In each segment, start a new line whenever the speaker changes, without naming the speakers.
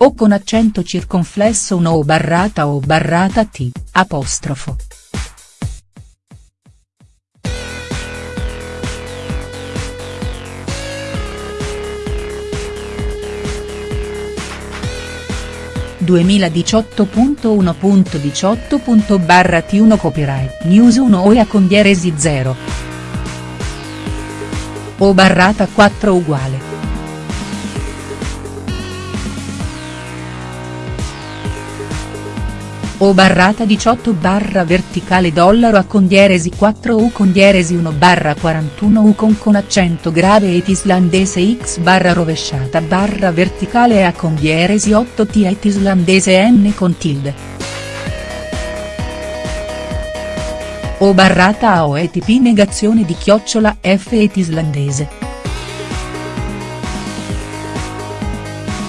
o con accento circonflesso 1 o barrata o barrata t, apostrofo. (2018.1.18. barra T1 Copyright News 1 OIA con dieresi 0. O barrata 4 uguale. O barrata 18 barra verticale dollaro a con dieresi 4 U con dieresi 1 barra 41 U con con accento grave et islandese X barra rovesciata barra verticale A con dieresi 8 T et islandese N con tilde. O barrata A O et P negazione di chiocciola F et islandese.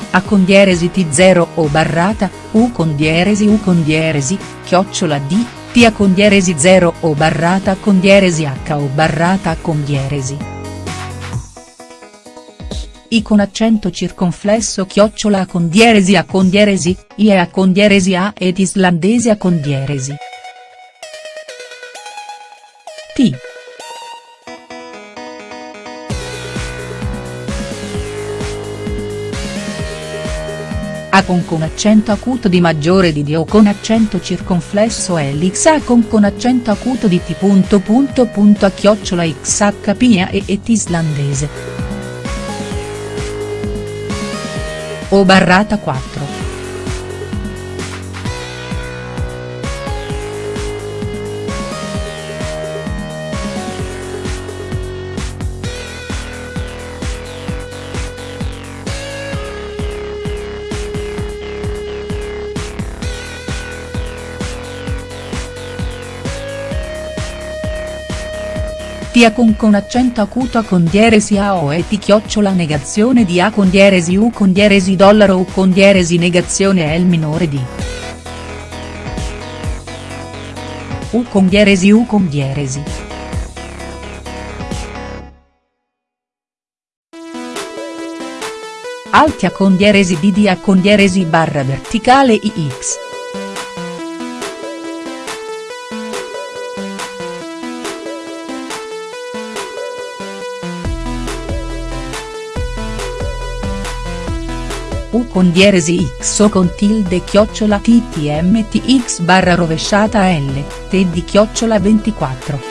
A con dieresi T0 o barrata, U con dieresi U con dieresi, chiocciola D, T a con dieresi 0 o barrata con dieresi H o barrata con dieresi. I con accento circonflesso chiocciola A con dieresi A con dieresi, I e A con dieresi A ed islandese A con dieresi. T. A con accento acuto di maggiore di D o con accento circonflesso Lx A con accento acuto di T. Punto punto punto a chiocciola XHP e et islandese. O barrata 4. Tia con con accento acuto a con dieresi A o e ti chiocciola negazione di A con dieresi U con dieresi dollaro U con dieresi negazione L minore di. U con dieresi U con dieresi. Alti A con dieresi D di A con dieresi barra verticale IX. U con dieresi x o con tilde chiocciola ttmtx barra rovesciata l, t di chiocciola 24.